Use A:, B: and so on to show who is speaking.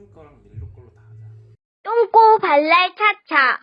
A: 핑 거랑 옐로 걸로 다 하자.
B: 똥꼬 발랄 차차.